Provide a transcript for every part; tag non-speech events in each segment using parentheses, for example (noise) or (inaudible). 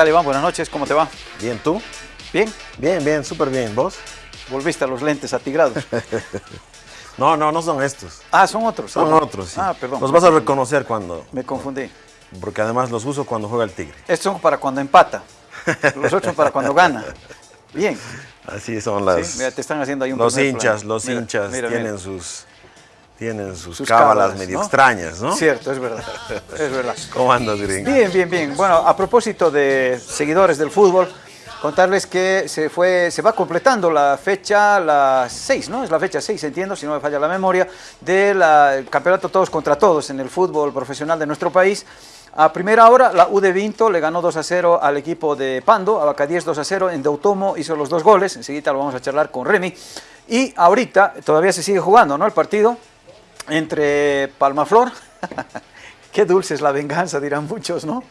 ¿Qué tal, Iván? Buenas noches, ¿cómo te va? Bien, ¿tú? ¿Bien? Bien, bien, súper bien. ¿Vos? Volviste a los lentes atigrados. (laughs) no, no, no son estos. Ah, son otros. Son otros, sí. Ah, perdón. Los vas a reconocer cuando... Me confundí. Porque además los uso cuando juega el Tigre. Estos son para cuando empata. Los otros son para cuando gana. Bien. (laughs) Así son las... Sí, mira, te están haciendo ahí un Los hinchas, los Mira, hinchas mira, tienen mira. sus... Tienen sus, Sus cábalas, cábalas, medio ¿no? extrañas, ¿no? Cierto, es verdad. (laughs) Es verdad. ¿Cómo andas, gringo? Bien, bien, bien. Bueno, a propósito de seguidores del fútbol, contarles que se fue, se va completando la fecha, la 6, ¿no? Es la fecha 6, entiendo, si no me falla la memoria, del campeonato todos contra todos en el fútbol profesional de nuestro país. A primera hora, la U de Vinto le ganó 2 a 0 al equipo de Pando, a Bacadíes 2 a 0, en Deutomo hizo los dos goles, enseguida lo vamos a charlar con Remy. Y ahorita todavía se sigue jugando, ¿no? El partido entre Palmaflor, (laughs) qué dulce es la venganza, dirán muchos, ¿no?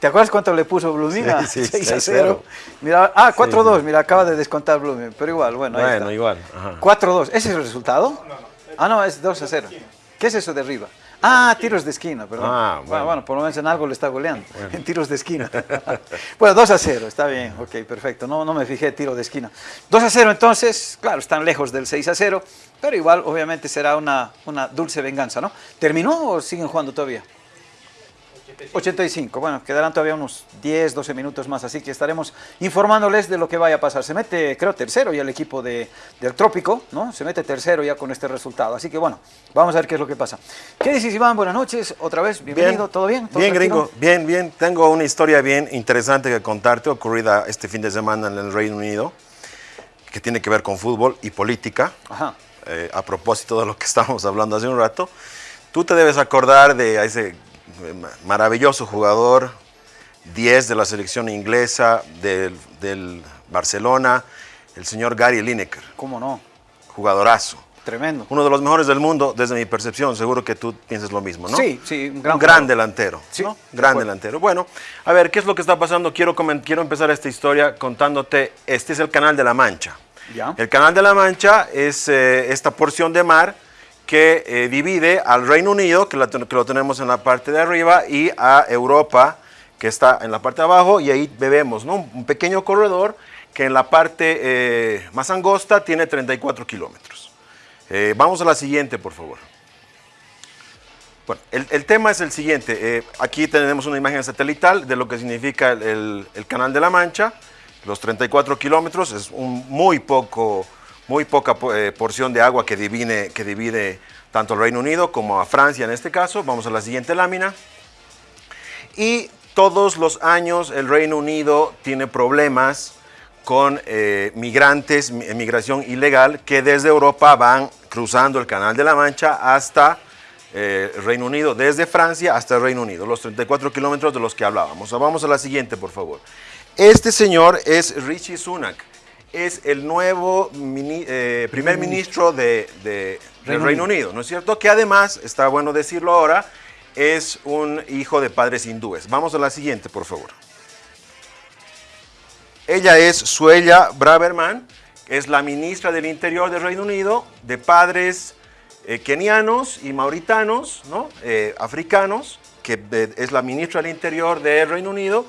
¿Te acuerdas cuánto le puso Blumina? Sí, sí, (laughs) 6 a 6-0. 0. Mira, ah, 4-2, sí. mira, acaba de descontar Blooming, pero igual, bueno, ahí Bueno, está. igual. ajá. 4-2, ¿ese es el resultado? Ah, no, es 2 a 0. ¿Qué es eso de arriba? Ah, tiros de esquina, perdón. Ah, bueno. bueno. bueno, por lo menos en algo le está goleando, (laughs) en tiros de esquina. (laughs) bueno, 2 a 0, está bien, ok, perfecto. No, no me fijé, tiro de esquina. 2 a 0 entonces, claro, están lejos del 6 a 0, pero igual obviamente será una, una dulce venganza, ¿no? ¿Terminó o siguen jugando todavía? 85, bueno, quedarán todavía unos 10, 12 minutos más, así que estaremos informándoles de lo que vaya a pasar. Se mete, creo, tercero ya el equipo de, del Trópico, ¿no? Se mete tercero ya con este resultado, así que bueno, vamos a ver qué es lo que pasa. ¿Qué dices, Iván? Buenas noches, otra vez, bienvenido, ¿todo bien? ¿Todo Bien, tranquilo? gringo, bien, bien. Tengo una historia bien interesante que contarte, ocurrida este fin de semana en el Reino Unido, que tiene que ver con fútbol y política. Ajá, eh, a propósito de lo que (laughs) estábamos hablando hace un rato, tú te debes acordar de ese maravilloso jugador, 10 de la selección inglesa del, del Barcelona, el señor Gary Lineker, ¿cómo no? jugadorazo. Tremendo. Uno de los mejores del mundo, desde mi percepción, seguro que tú piensas lo mismo, ¿no? Sí, sí, un Un gran gran, jugador. delantero. Sí, Gran delantero. Bueno, a ver, ¿qué es lo que está pasando? Quiero, quiero empezar esta historia contándote, este es el Canal de la Mancha. Ya. El Canal de la Mancha es eh, esta porción de mar que eh, divide al Reino Unido, que, lo tenemos en la parte de arriba, y a Europa, que está en la parte de abajo, y ahí ¿no? un pequeño corredor que en la parte eh, más angosta tiene 34 kilómetros. Eh, vamos a la siguiente, por favor. Bueno, el, el tema es el siguiente. aquí tenemos una imagen satelital de lo que significa el, el- el Canal de la Mancha. Los 34 kilómetros es un muy poco, muy poca po- eh, porción de agua que divide, que divide tanto al Reino Unido como a Francia en este caso. Vamos a la siguiente lámina. Y todos los años el Reino Unido tiene problemas con eh, migrantes, mi- migración ilegal, que desde Europa van cruzando el Canal de la Mancha hasta eh, Reino Unido, desde Francia hasta el Reino Unido, los 34 kilómetros de los que hablábamos. Vamos a la siguiente, por favor. Este señor es Rishi Sunak, es el nuevo mini- eh, primer ministro de, de- del Reino Reino Unido, ¿no es cierto? Que además, está bueno decirlo ahora, es un hijo de padres hindúes. Vamos a la siguiente, por favor. Ella es Suella Braverman, es la ministra del Interior del Reino Unido, de padres eh, kenianos y mauritanos, ¿no? Eh, africanos, que es la ministra del Interior del Reino Unido.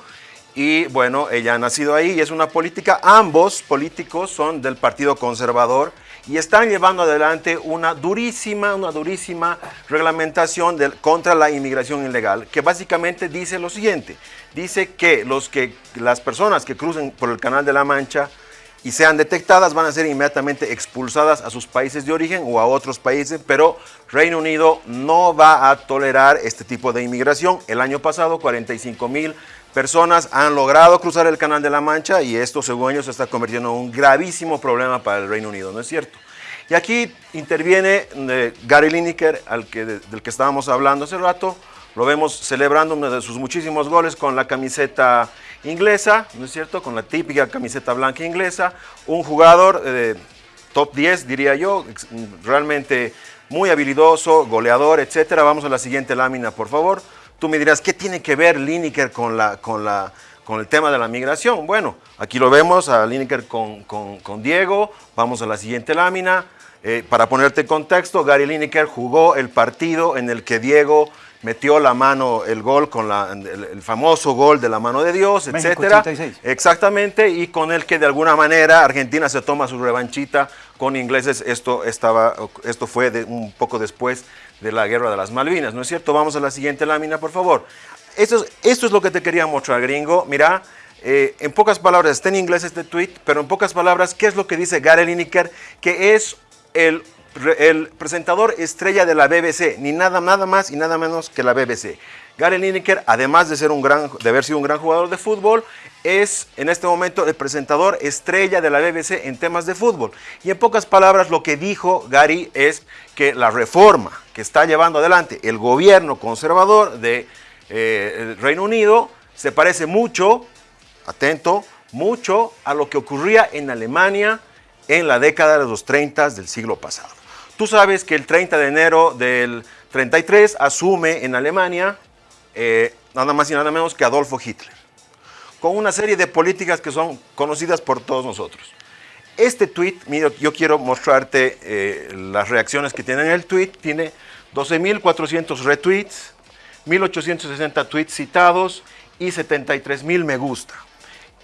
Y bueno, ella ha nacido ahí y es una política, ambos políticos son del Partido Conservador y están llevando adelante una durísima, una durísima reglamentación contra la inmigración ilegal, que básicamente dice lo siguiente, dice que, los que las personas que crucen por el Canal de la Mancha y sean detectadas van a ser inmediatamente expulsadas a sus países de origen o a otros países, pero Reino Unido no va a tolerar este tipo de inmigración. El año pasado 45 mil personas han logrado cruzar el Canal de la Mancha y esto según ellos se está convirtiendo en un gravísimo problema para el Reino Unido, ¿no es cierto? Y aquí interviene eh, Gary Lineker, del que estábamos hablando hace rato. Lo vemos celebrando uno de sus muchísimos goles con la camiseta inglesa, ¿no es cierto? Con la típica camiseta blanca inglesa. Un jugador eh, top 10, diría yo, realmente muy habilidoso, goleador, etcétera. Vamos a la siguiente lámina, por favor. Tú me dirás, ¿qué tiene que ver Lineker con, la, con, la, con el tema de la migración? Bueno, aquí lo vemos a Lineker con, con- Diego. Vamos a la siguiente lámina. Eh, para ponerte en contexto, Gary Lineker jugó el partido en el que Diego metió la mano, el gol con el, famoso gol de la mano de Dios, etcétera. Exactamente, y con el que de alguna manera Argentina se toma su revanchita con ingleses. Esto, estaba, esto fue de, un poco después de la guerra de las Malvinas, ¿no es cierto? Vamos a la siguiente lámina, por favor. Esto es, esto es lo que te quería mostrar, gringo. Mira, eh, en pocas palabras, está en inglés este tweet, pero en pocas palabras, ¿qué es lo que dice Gary Lineker? Que es el el presentador estrella de la BBC, ni nada, nada más y nada menos que la BBC. Gary Lineker, además de, ser un gran, de haber sido un gran jugador de fútbol, es en este momento el presentador estrella de la BBC en temas de fútbol. Y en pocas palabras, lo que dijo Gary es que la reforma que está llevando adelante el gobierno conservador de eh, Reino Unido se parece mucho, atento, mucho a lo que ocurría en Alemania en la década de los 30 del siglo pasado. Tú sabes que el 30 de enero del 33 asume en Alemania eh, nada más y nada menos que Adolfo Hitler, con una serie de políticas que son conocidas por todos nosotros. Este tweet, mira, yo quiero mostrarte eh, las reacciones que tiene en el tweet, tiene 12.400 retweets, 1.860 tweets citados y 73.000 me gusta.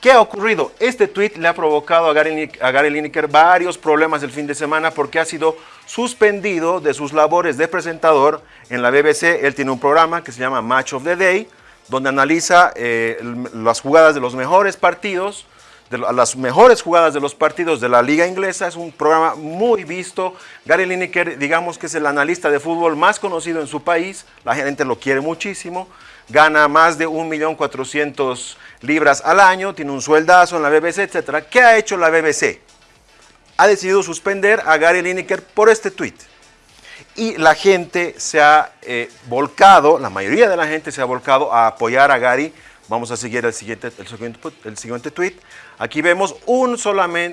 ¿Qué ha ocurrido? Este tweet le ha provocado a Gary, Lineker varios problemas el fin de semana porque ha sido suspendido de sus labores de presentador en la BBC. Él tiene un programa que se llama Match of the Day, donde analiza eh, las jugadas de los mejores partidos, de las mejores jugadas de los partidos de la liga inglesa. Es un programa muy visto. Gary Lineker, digamos que es el analista de fútbol más conocido en su país. La gente lo quiere muchísimo gana más de 1.400.000 libras al año, tiene un sueldazo en la BBC, etc. ¿Qué ha hecho la BBC? Ha decidido suspender a Gary Lineker por este tweet. Y la gente se ha eh, volcado, la mayoría de la gente se ha volcado a apoyar a Gary. Vamos a seguir el siguiente, el siguiente, el siguiente tweet. Aquí vemos un,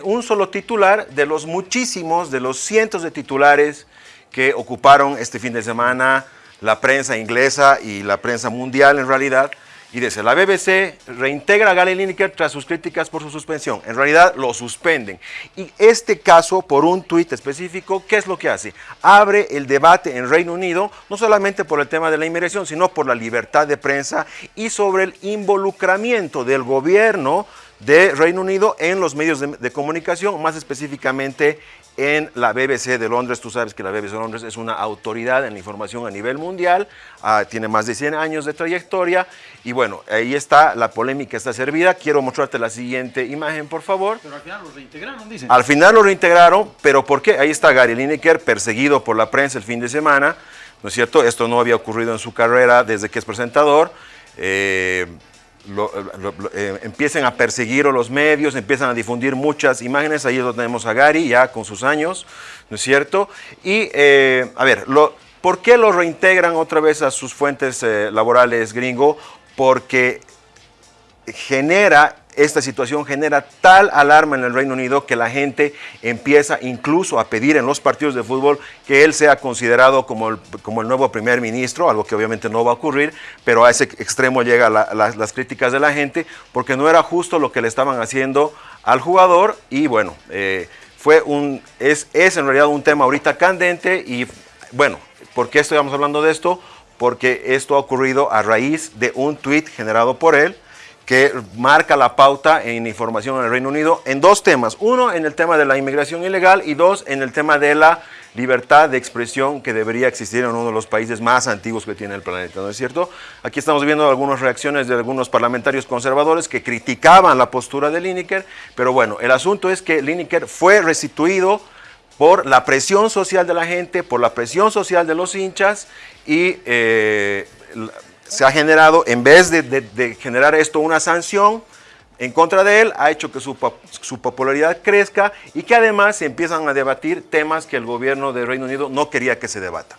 un solo titular de los muchísimos, de los cientos de titulares que ocuparon este fin de semana la prensa inglesa y la prensa mundial en realidad, y dice, la BBC reintegra a Gary Lineker tras sus críticas por su suspensión. En realidad lo suspenden. Y este caso, por un tuit específico, ¿qué es lo que hace? Abre el debate en Reino Unido, no solamente por el tema de la inmigración, sino por la libertad de prensa y sobre el involucramiento del gobierno de Reino Unido en los medios de, de comunicación, más específicamente en la BBC de Londres. Tú sabes que la BBC de Londres es una autoridad en la información a nivel mundial, ah, tiene más de 100 años de trayectoria y bueno, ahí está, la polémica está servida. Quiero mostrarte la siguiente imagen, por favor. Pero al final lo reintegraron, dicen. Al final lo reintegraron, pero ¿por qué? Ahí está Gary Lineker, perseguido por la prensa el fin de semana, ¿no es cierto? Esto no había ocurrido en su carrera desde que es presentador. Eh, eh, empiecen a perseguir los medios, empiezan a difundir muchas imágenes, ahí donde tenemos a Gary ya con sus años, ¿no es cierto? Y, eh, a ver, ¿por qué lo reintegran otra vez a sus fuentes eh, laborales gringo? Porque genera esta situación genera tal alarma en el Reino Unido que la gente empieza incluso a pedir en los partidos de fútbol que él sea considerado como el, como el nuevo primer ministro, algo que obviamente no va a ocurrir, pero a ese extremo llegan las críticas de la gente porque no era justo lo que le estaban haciendo al jugador y bueno, eh, fue un, es, es en realidad un tema ahorita candente y bueno, ¿por qué estamos hablando de esto? Porque esto ha ocurrido a raíz de un tweet generado por él, que marca la pauta en información en el Reino Unido en dos temas. Uno, en el tema de la inmigración ilegal y dos, en el tema de la libertad de expresión que debería existir en uno de los países más antiguos que tiene el planeta, ¿no es cierto? Aquí estamos viendo algunas reacciones de algunos parlamentarios conservadores que criticaban la postura de Lineker, pero bueno, el asunto es que Lineker fue restituido por la presión social de la gente, por la presión social de los hinchas y eh, se ha generado, en vez de, generar esto una sanción en contra de él, ha hecho que su, popularidad crezca y que además se empiezan a debatir temas que el gobierno de Reino Unido no quería que se debata.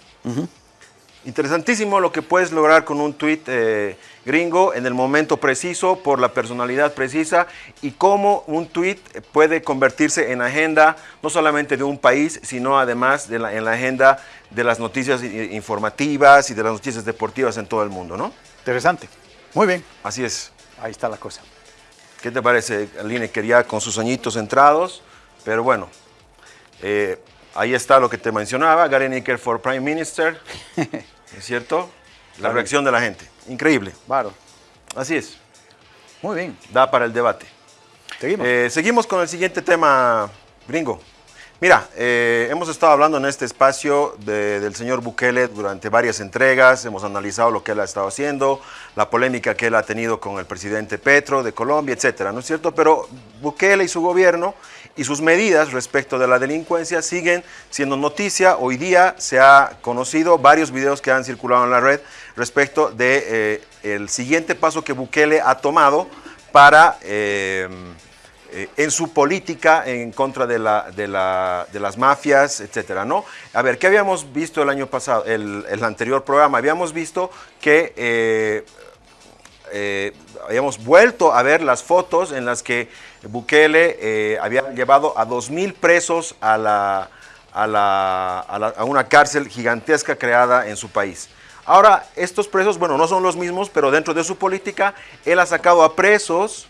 Interesantísimo lo que puedes lograr con un tuit eh, gringo en el momento preciso, por la personalidad precisa y cómo un tuit puede convertirse en agenda no solamente de un país, sino además en la agenda de las noticias informativas y de las noticias deportivas en todo el mundo, ¿no? Interesante. Muy bien. Así es. Ahí está la cosa. ¿Qué te parece, Aline? Quería con sus añitos entrados, pero bueno, eh, Ahí está lo que te mencionaba, Gary Nicker for Prime Minister, (laughs) ¿es cierto? La reacción de la gente, increíble. Claro. Así es. Muy bien. Da para el debate. Seguimos. Eh, seguimos con el siguiente tema, gringo. Mira, eh, hemos estado hablando en este espacio de- del señor Bukele durante varias entregas, hemos analizado lo que él ha estado haciendo, la polémica que él ha tenido con el presidente Petro de Colombia, etcétera, ¿no es cierto? Pero Bukele y su gobierno y sus medidas respecto de la delincuencia siguen siendo noticia. Hoy día se ha conocido varios videos que han circulado en la red respecto de eh, el siguiente paso que Bukele ha tomado para eh, eh, en su política en contra de, la, de, la- de las mafias, etcétera, ¿no? A ver, ¿qué habíamos visto el año pasado, el, anterior programa? Habíamos visto que eh, eh, habíamos vuelto a ver las fotos en las que Bukele había llevado a 2.000 presos a, la- a la- a una cárcel gigantesca creada en su país. Ahora, estos presos, bueno, no son los mismos, pero dentro de su política, él ha sacado a presos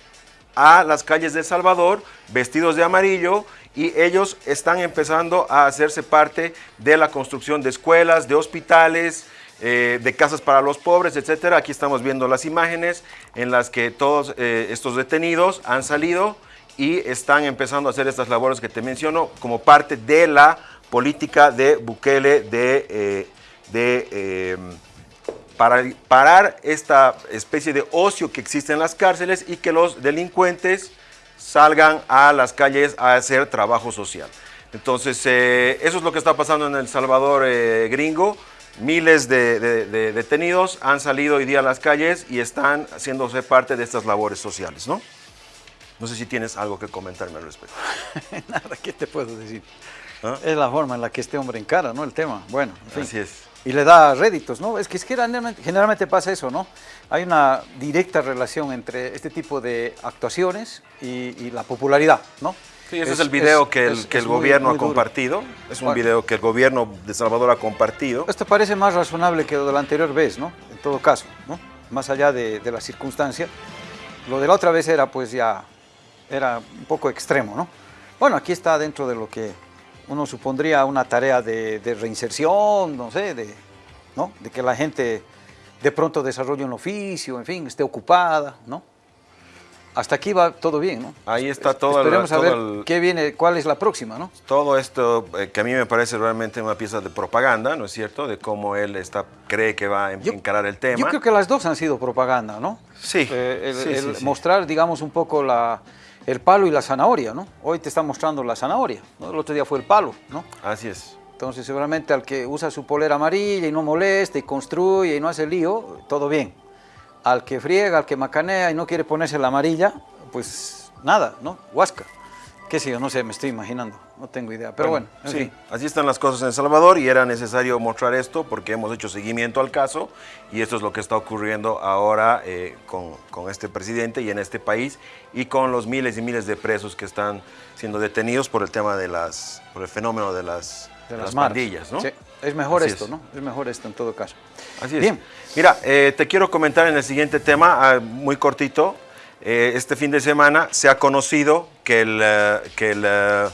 a las calles de El Salvador vestidos de amarillo y ellos están empezando a hacerse parte de la construcción de escuelas, de hospitales, eh, de casas para los pobres, etcétera. Aquí estamos viendo las imágenes en las que todos eh, estos detenidos han salido y están empezando a hacer estas labores que te menciono como parte de la política de Bukele de, eh, de para parar esta especie de ocio que existe en las cárceles y que los delincuentes salgan a las calles a hacer trabajo social. Entonces, eh, eso es lo que está pasando en El Salvador eh, gringo. Miles de, de- de detenidos han salido hoy día a las calles y están haciéndose parte de estas labores sociales, ¿no? No sé si tienes algo que comentarme al respecto. (laughs) Nada, ¿qué te puedo decir? ¿Ah? Es la forma en la que este hombre encara, ¿no? El tema. Bueno, en fin. Así es. Y le da réditos, ¿no? Es que, es que generalmente, generalmente pasa eso, ¿no? Hay una directa relación entre este tipo de actuaciones y, y la popularidad, ¿no? Sí, ese es, el video que el, es- que el es muy- gobierno muy ha compartido. Es un Bueno. video que el gobierno de Salvador ha compartido. Esto parece más razonable que lo de la anterior vez, ¿no? En todo caso, ¿no? Más allá de, de la circunstancia. Lo de la otra vez era, pues ya, era un poco extremo, ¿no? Bueno, aquí está dentro de lo que uno supondría una tarea de, de reinserción, no sé, de, ¿no? De que la gente de pronto desarrolle un oficio, en fin, esté ocupada, ¿no? Hasta aquí va todo bien, ¿no? Ahí está todo el- Esperemos a todo ver el- qué viene, cuál es la próxima, ¿no? Todo esto eh, que a mí me parece realmente una pieza de propaganda, ¿no es cierto? De cómo él está, cree que va a Yo- encarar el tema. Yo creo que las dos han sido propaganda, ¿no? Sí, Eh, el, sí, el sí, sí. mostrar, digamos, un poco la, el palo y la zanahoria, ¿no? Hoy te está mostrando la zanahoria, ¿no? El otro día fue el palo, ¿no? Así es. Entonces, seguramente al que usa su polera amarilla y no molesta y construye y no hace lío, todo bien. Al que friega, al que macanea y no quiere ponerse la amarilla, pues nada, ¿no? Huasca. Qué sé yo, no sé, me estoy imaginando, no tengo idea. Pero bueno, en sí, fin. así están las cosas en El Salvador y era necesario mostrar esto porque hemos hecho seguimiento al caso y esto es lo que está ocurriendo ahora eh, con, con este presidente y en este país y con los miles y miles de presos que están siendo detenidos por el tema de las, por el fenómeno de las, de las, las pandillas, ¿no? Sí, es mejor Así esto, es. ¿no? Es mejor esto en todo caso. Así es. Bien. Mira, eh, te quiero comentar en el siguiente tema, ah, muy cortito. Eh, este fin de semana se ha conocido que el, eh, que el eh,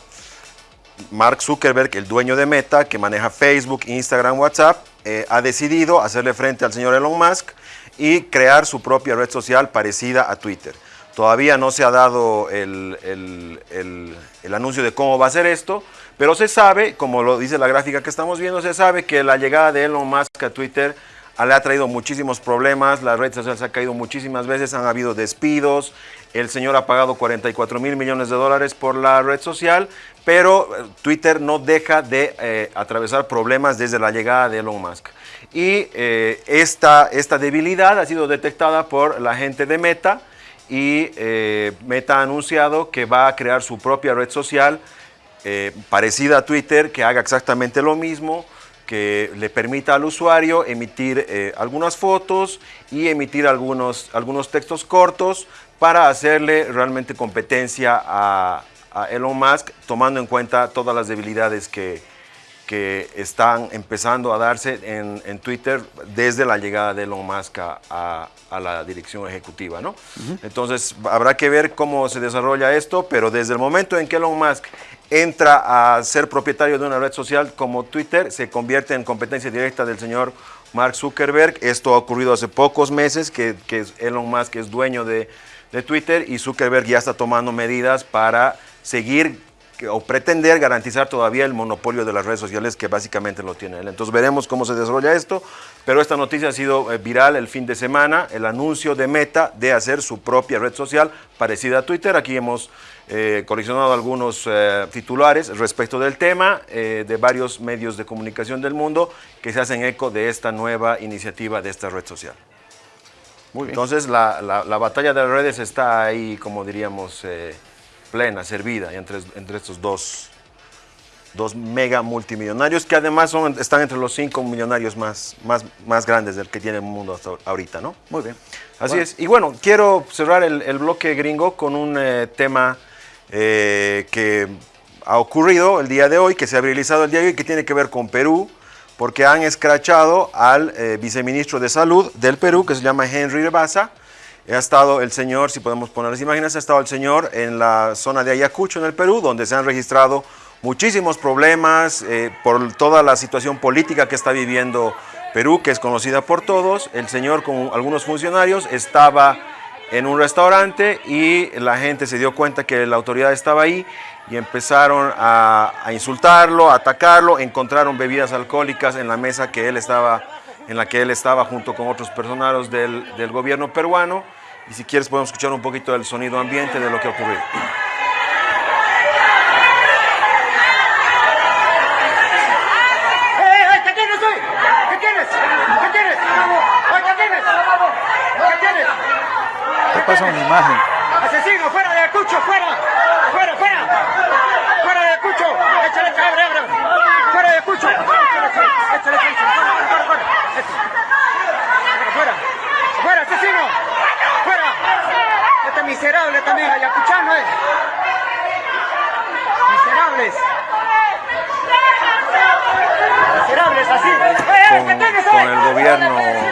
Mark Zuckerberg, el dueño de Meta, que maneja Facebook, Instagram, WhatsApp, eh, ha decidido hacerle frente al señor Elon Musk y crear su propia red social parecida a Twitter. Todavía no se ha dado el, el- el- el anuncio de cómo va a ser esto, pero se sabe, como lo dice la gráfica que estamos viendo, se sabe que la llegada de Elon Musk a Twitter le ha traído muchísimos problemas, la red social se ha caído muchísimas veces, han habido despidos, el señor ha pagado 44 mil millones de dólares por la red social, pero eh, Twitter no deja de eh, atravesar problemas desde la llegada de Elon Musk. Y eh, esta, esta debilidad ha sido detectada por la gente de Meta y Meta ha anunciado que va a crear su propia red social parecida a Twitter, que haga exactamente lo mismo, que le permita al usuario emitir eh, algunas fotos y emitir algunos, algunos textos cortos para hacerle realmente competencia a, a Elon Musk, tomando en cuenta todas las debilidades que, que están empezando a darse en, en Twitter desde la llegada de Elon Musk a, a- a la dirección ejecutiva, ¿no? Entonces, habrá que ver cómo se desarrolla esto, pero desde el momento en que Elon Musk entra a ser propietario de una red social como Twitter, se convierte en competencia directa del señor Mark Zuckerberg. Esto ha ocurrido hace pocos meses, que, que Elon Musk es dueño de, de Twitter y Zuckerberg ya está tomando medidas para seguir o pretender garantizar todavía el monopolio de las redes sociales que básicamente lo tiene él. Entonces veremos cómo se desarrolla esto, pero esta noticia ha sido eh, viral el fin de semana, el anuncio de Meta de hacer su propia red social parecida a Twitter. Aquí hemos eh, coleccionado algunos eh, titulares respecto del tema de varios medios de comunicación del mundo que se hacen eco de esta nueva iniciativa de esta red social. Muy Entonces la, la, batalla de las redes está ahí, como diríamos, plena, servida entre, entre estos dos, dos mega multimillonarios que además son, están entre los cinco millonarios más, más, más grandes del que tiene el mundo hasta ahorita, ¿no? Muy bien. Así es. Y bueno, quiero cerrar el, el bloque gringo con un eh, tema eh, que ha ocurrido el día de hoy, que se ha realizado el día de hoy, que tiene que ver con Perú, porque han escrachado al eh, viceministro de Salud del Perú, que se llama Henry Rebasa. Ha estado el señor, si podemos poner las imágenes, ha estado el señor en la zona de Ayacucho, en el Perú, donde se han registrado muchísimos problemas eh, por toda la situación política que está viviendo Perú, que es conocida por todos. El señor con algunos funcionarios estaba en un restaurante y la gente se dio cuenta que la autoridad estaba ahí y empezaron a, insultarlo, a atacarlo, encontraron bebidas alcohólicas en la mesa que él estaba, en la que él estaba junto con otros personajes del, del gobierno peruano y si quieres podemos escuchar un poquito del sonido ambiente de lo que ocurrió. Imagen. ¡Asesino, fuera de Acucho, fuera! ¡Fuera, fuera! ¡Fuera de Acucho! ¡Échale cabre, abre! ¡Fuera de Acucho! ¡Échale, échale, fuera, fuera, fuera! ¡Fuera! ¡Fuera, asesino! ¡Fuera! Este miserable también, ayacuchano es. Miserables. Miserables, así. Con, con el gobierno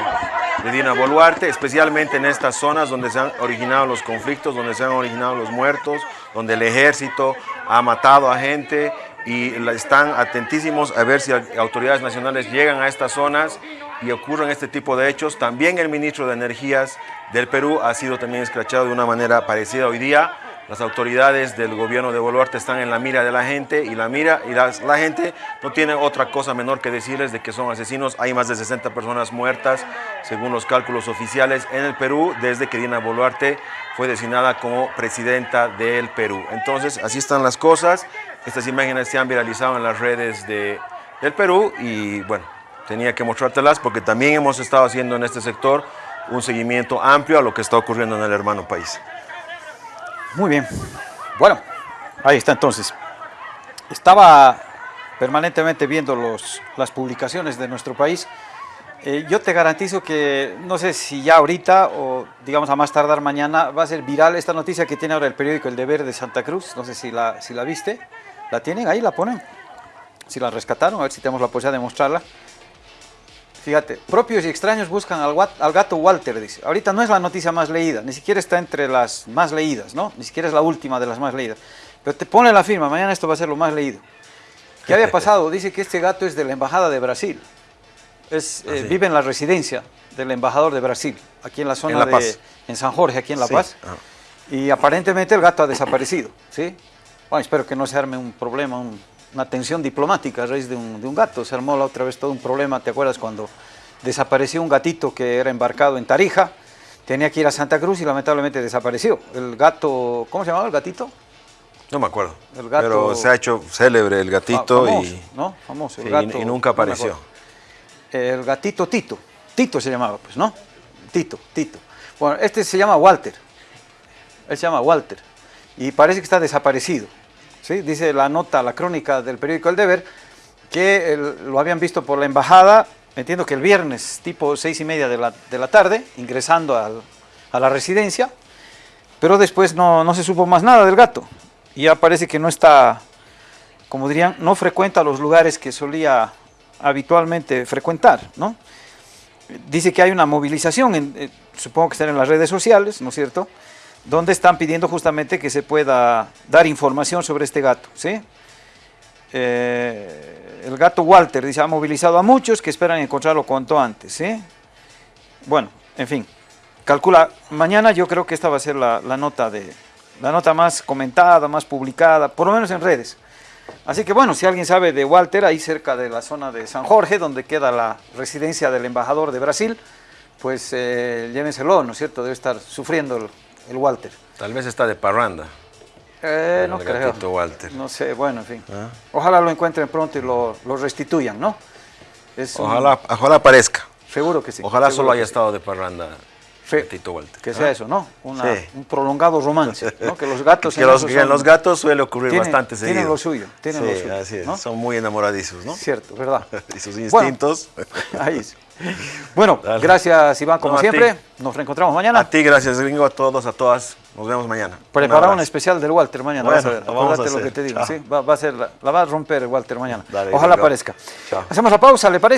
de Dina Boluarte, especialmente en estas zonas donde se han originado los conflictos, donde se han originado los muertos, donde el ejército ha matado a gente y están atentísimos a ver si autoridades nacionales llegan a estas zonas y ocurren este tipo de hechos. También el ministro de Energías del Perú ha sido también escrachado de una manera parecida hoy día. Las autoridades del gobierno de Boluarte están en la mira de la gente y la mira y la, gente no tiene otra cosa menor que decirles de que son asesinos. Hay más de 60 personas muertas, según los cálculos oficiales, en el Perú desde que Dina Boluarte fue designada como presidenta del Perú. Entonces, así están las cosas. Estas imágenes se han viralizado en las redes de, del Perú y bueno, tenía que mostrártelas porque también hemos estado haciendo en este sector un seguimiento amplio a lo que está ocurriendo en el hermano país. Muy bien. Bueno, ahí está entonces. Estaba permanentemente viendo los, las publicaciones de nuestro país. Eh, yo te garantizo que, no sé si ya ahorita o digamos a más tardar mañana, va a ser viral esta noticia que tiene ahora el periódico El Deber de Santa Cruz. No sé si la, si la viste. ¿La tienen? Ahí la ponen. Si la rescataron, a ver si tenemos la posibilidad de mostrarla. Fíjate, propios y extraños buscan al, gato Walter, dice. Ahorita no es la noticia más leída, ni siquiera está entre las más leídas, ¿no? Ni siquiera es la última de las más leídas. Pero te pone la firma, mañana esto va a ser lo más leído. (laughs) ¿Qué había pasado? Dice que este gato es de la Embajada de Brasil. Es, eh, ah, vive en la residencia del embajador de Brasil, aquí en la zona de en San Jorge, aquí en La Paz. Ah. Y aparentemente el gato ha desaparecido, ¿sí? Bueno, espero que no se arme un problema, un, una tensión diplomática a raíz de un, de un, gato. Se armó la otra vez todo un problema, ¿te acuerdas cuando desapareció un gatito que era embarcado en Tarija? Tenía que ir a Santa Cruz y lamentablemente desapareció. El gato, ¿cómo se llamaba el gatito? No me acuerdo, el gato, pero se ha hecho célebre el gatito y, ¿no? famoso, el gato, y, nunca apareció. el gatito Tito, Tito se llamaba, pues, ¿no? Tito, Tito. Bueno, este se llama Walter, él se llama Walter y parece que está desaparecido. Dice la nota, la crónica del periódico El Deber, que lo habían visto por la embajada, entiendo que el viernes, tipo seis y media de la, tarde, ingresando a la residencia, pero después no, no, se supo más nada del gato. Y ya parece que no está, como dirían, no frecuenta los lugares que solía habitualmente frecuentar, ¿no? Dice que hay una movilización, en, eh, supongo que están en las redes sociales, ¿no es cierto?, donde están pidiendo justamente que se pueda dar información sobre este gato, ¿sí? Eh, el gato Walter dice, ha movilizado a muchos que esperan encontrarlo cuanto antes. ¿sí? Bueno, en fin, calcula, mañana yo creo que esta va a ser la, nota de la nota más comentada, más publicada, por lo menos en redes. Así que bueno, si alguien sabe de Walter, ahí cerca de la zona de San Jorge, donde queda la residencia del embajador de Brasil, pues eh, llévenselo, ¿no es cierto? Debe estar sufriendo el, Walter. Tal vez está de parranda. Eh, no el creo. gatito Walter. No sé, bueno, en fin. Ah. Ojalá lo encuentren pronto y lo, lo restituyan, ¿no? Es un- Ojalá, ojalá aparezca. seguro que sí. Ojalá solo haya sí. estado de parranda Sí. gatito Walter. Que sea eso, ¿no? Una- Sí. Un prolongado romance, ¿no? Que los gatos (laughs) que en los, que en los gatos suele ocurrir tienen- bastante seguido. Tienen lo suyo, tienen sí, lo suyo. así es. ¿no? Son muy enamoradizos, ¿no? Cierto, ¿verdad? (laughs) y sus Bueno, instintos. ahí (laughs) sí. (laughs) Bueno, Dale. gracias Iván, como No, siempre. ti. Nos reencontramos mañana. A ti, gracias, gringo, a todos, a todas. Nos vemos mañana. Prepara un, especial del Walter mañana. Bueno, vas a ver. lo vamos a Acuérdate lo hacer. que te digo. ¿sí? Va, va a ser la, la va a romper el Walter mañana. Dale, Ojalá gringo. aparezca. Chao. Hacemos la pausa, ¿le parece?